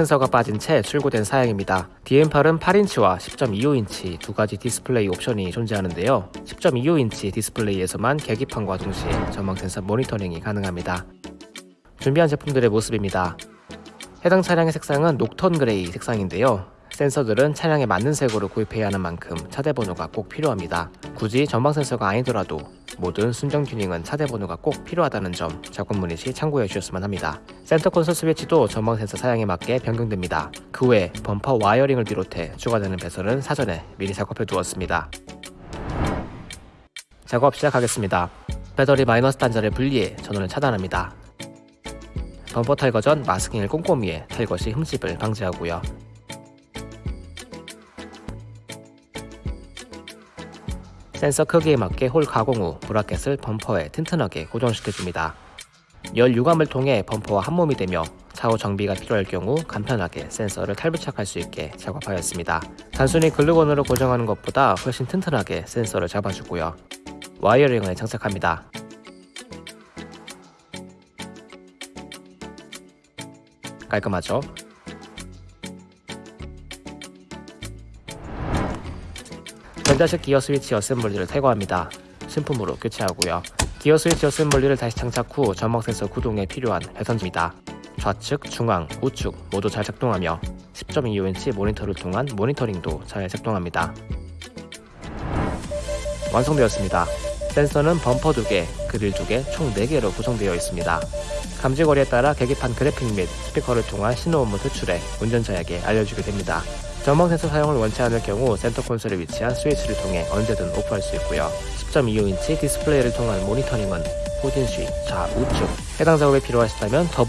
센서가 빠진 채 출고된 사양입니다. DN8은 8인치와 10.25인치 두 가지 디스플레이 옵션이 존재하는데요. 10.25인치 디스플레이에서만 계기판과 동시에 전방 센서 모니터링이 가능합니다. 준비한 제품들의 모습입니다. 해당 차량의 색상은 Nocturne Gray 색상인데요. 센서들은 차량에 맞는 색으로 구입해야 하는 만큼 차대 번호가 꼭 필요합니다. 굳이 전방 센서가 아니더라도 모든 순정 튜닝은 차대 번호가 꼭 필요하다는 점 작업 문의 시 참고해 주셨으면 합니다. 센터 콘솔 스위치도 전방 센서 사양에 맞게 변경됩니다. 그 외 범퍼 wiring을 비롯해 추가되는 배선은 사전에 미리 작업해 두었습니다. 작업 시작하겠습니다. 배터리 마이너스 단자를 분리해 전원을 차단합니다. 범퍼 탈거 전 마스킹을 꼼꼼히 해 탈거 시 흠집을 방지하고요. 센서 크기에 맞게 홀 가공 후 브라켓을 범퍼에 튼튼하게 고정시켜줍니다. 열 유감을 통해 범퍼와 한 몸이 되며 차후 정비가 필요할 경우 간편하게 센서를 탈부착할 수 있게 작업하였습니다. 단순히 글루건으로 고정하는 것보다 훨씬 튼튼하게 센서를 잡아주고요. wiring을 장착합니다. 깔끔하죠? 전자식 기어 스위치 assembly를 탈거합니다. 신품으로 교체하고요. 기어 스위치 assembly를 다시 장착 후 전방 센서 구동에 필요한 배선입니다. 좌측, 중앙, 우측 모두 잘 작동하며 10.25인치 모니터를 통한 모니터링도 잘 작동합니다. 완성되었습니다. 센서는 범퍼 2개, 그릴 2개, 총 4개로 구성되어 있습니다. 감지거리에 따라 계기판 그래픽 및 스피커를 통한 신호음을 표출해 운전자에게 알려주게 됩니다. 전방 센서 사용을 원치 않을 경우 센터 콘솔에 위치한 스위치를 통해 언제든 off할 수 있고요. 10.25인치 디스플레이를 통한 모니터링은 후진 시, 좌, 우측 해당 작업에 필요하시다면 더